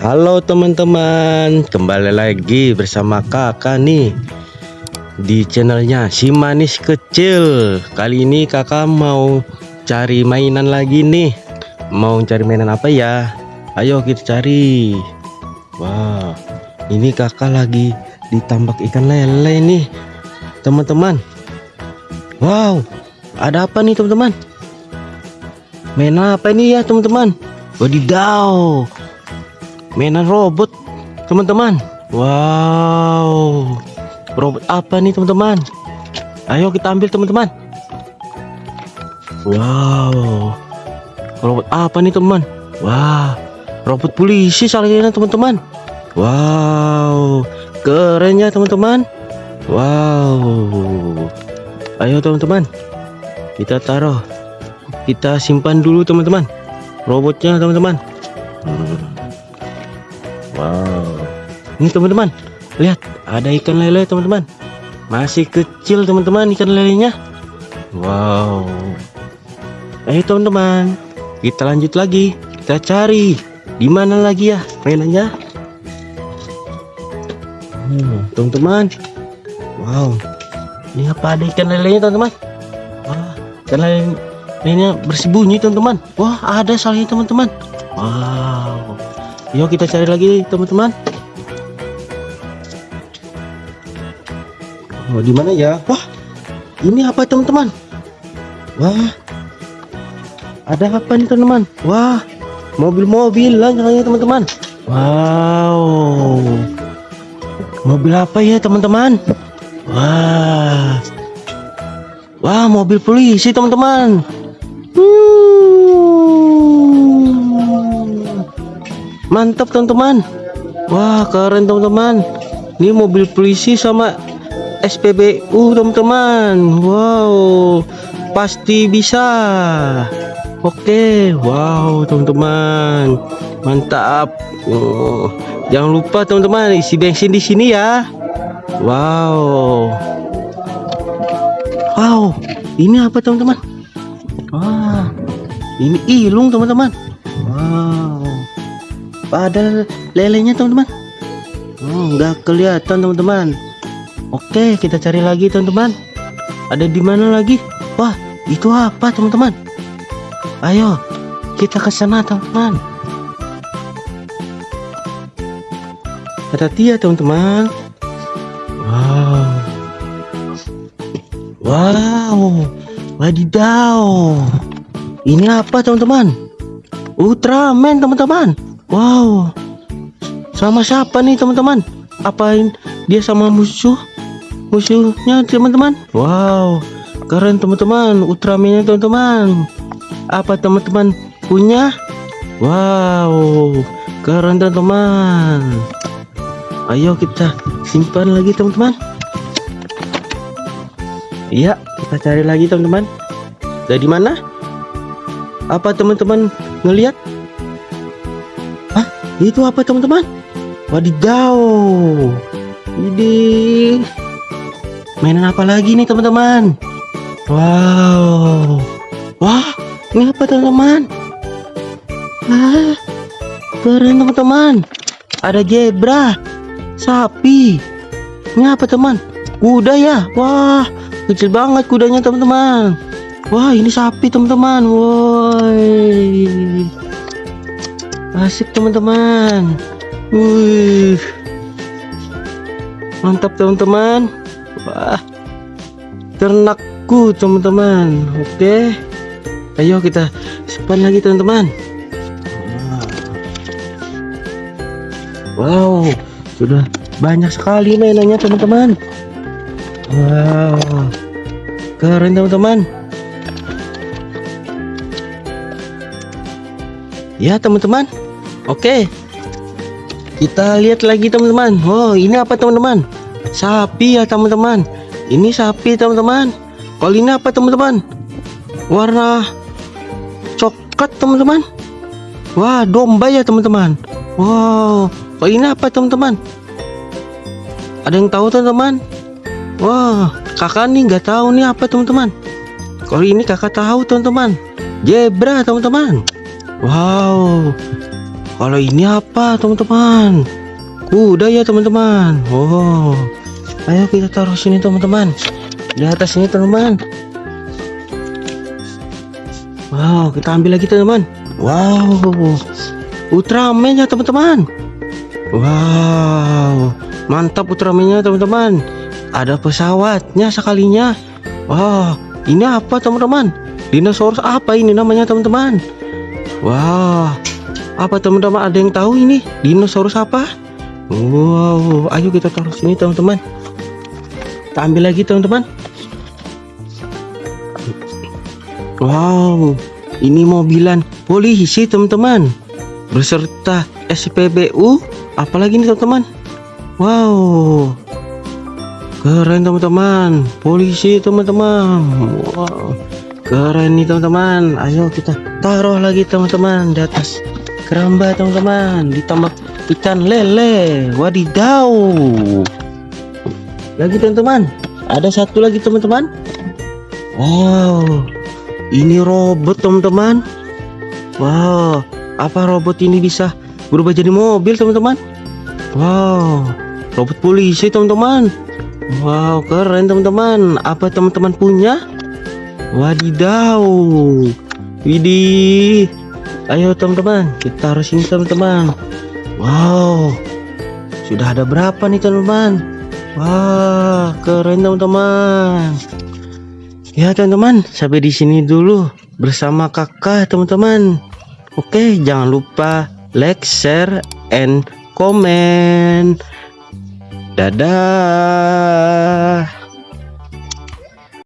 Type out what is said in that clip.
Halo teman-teman, kembali lagi bersama kakak nih di channelnya si manis kecil. Kali ini kakak mau cari mainan lagi nih. Mau cari mainan apa ya? Ayo kita cari. Wah, ini kakak lagi ditambak ikan lele nih, teman-teman. Wow, ada apa nih teman-teman? Mainan apa ini ya teman-teman? Wadidaw, mainan robot teman-teman. Wow, robot apa nih teman-teman? Ayo kita ambil teman-teman. Wow, robot apa nih teman? Wah, robot polisi salahnya teman-teman. Wow, keren ya teman-teman. Wow, ayo teman-teman, kita taruh, kita simpan dulu teman-teman. Robotnya teman-teman. Hmm. Wow, ini teman-teman, lihat ada ikan lele teman-teman. Masih kecil teman-teman ikan lelenya. Wow. Ayo teman-teman, kita lanjut lagi. Kita cari di mana lagi ya mainannya. Hmm, teman-teman. Wow. Ini apa ada ikan lelenya teman-teman? Wah, ikan lele ini bersembunyi teman-teman. Wah, ada salahnya teman-teman. Wow. Yuk kita cari lagi teman-teman. Oh, di mana ya? Wah, ini apa teman-teman? Wah, ada apa nih teman-teman? Wah, mobil-mobil lah teman-teman. Wow, mobil apa ya teman-teman? Wah, wah mobil polisi teman-teman. Hmm. Mantap teman-teman. Wah, keren teman-teman. Ini mobil polisi sama SPBU teman-teman. Wow, pasti bisa. Oke, wow teman-teman, mantap. Oh, jangan lupa teman-teman isi bensin di sini ya. Wow, wow, ini apa teman-teman? Wah, ini ilung teman-teman. Ada lelenya teman-teman. Oh, nggak kelihatan teman-teman. Oke, kita cari lagi teman-teman. Ada di mana lagi? Wah, itu apa teman-teman? Ayo, kita ke sana teman-teman. Hati-hati ya teman-teman. Wow. Wow. Wadidaw. Ini apa teman-teman? Ultraman teman-teman. Wow. Sama siapa nih teman-teman? Apain dia sama musuh? Musuhnya teman-teman. Wow. Keren teman-teman. Ultramannya teman-teman. Apa teman-teman punya? Wow. Keren teman-teman. Ayo kita simpan lagi teman-teman. Iya, kita cari lagi teman-teman. Dari mana? Apa teman-teman ngelihat? Itu apa teman-teman? Wadidaw. Ini mainan apa lagi nih teman-teman? Wow. Wah, ini apa teman-teman? Ah, keren teman-teman. Ada zebra, sapi. Ini apa teman? Kuda ya? Wah, kecil banget kudanya teman-teman. Wah, ini sapi teman-teman. Woi. Asik teman-teman. Wih. Mantap teman-teman. Wah. Ternakku teman-teman. Oke. Ayo kita simpan lagi teman-teman. Wow, sudah banyak sekali mainannya teman-teman. Wow, keren teman-teman. Ya teman-teman. Oke. Kita lihat lagi teman-teman. Oh, ini apa teman-teman? Sapi ya teman-teman. Ini sapi teman-teman. Kalau ini apa teman-teman? Warna coklat teman-teman. Wah, domba ya teman-teman. Wow, kalau ini apa teman-teman? Ada yang tahu teman-teman? Wah, kakak nih nggak tahu nih apa teman-teman. Kalau ini kakak tahu teman-teman. Zebra teman-teman. Wow. kalau ini apa teman-teman? Kuda ya teman-teman. Oh ayo kita taruh sini teman-teman. Di atas ini teman-teman. Wow kita ambil lagi teman-teman. Wow. Ultraman ya teman-teman. Wow. Mantap Ultraman teman-teman. Ada pesawatnya sekalinya. Wow. Ini apa teman-teman? Dinosaurus apa ini namanya teman-teman wah apa teman-teman ada yang tahu ini dinosaurus apa? Wow ayo kita taruh sini teman-teman. Kita ambil lagi teman-teman. Wow ini mobilan polisi teman-teman. Beserta SPBU apalagi ini teman-teman? Wow keren teman-teman. Polisi teman-teman. Wow keren nih teman-teman. Ayo kita taruh lagi teman-teman di atas keramba teman-teman. Ditambah ikan lele. Wadidaw lagi teman-teman. Ada satu lagi teman-teman. Wow. Ini robot teman-teman. Wow. Apa robot ini bisa berubah jadi mobil teman-teman? Wow. Robot polisi teman-teman. Wow keren teman-teman. Apa teman-teman punya Wadidaw. Widih. Ayo teman-teman, kita harus ini teman-teman. Wow. Sudah ada berapa nih teman-teman? Wah, keren teman-teman. Ya teman-teman, sampai di sini dulu bersama kakak teman-teman. Oke, jangan lupa like, share, and comment. Dadah.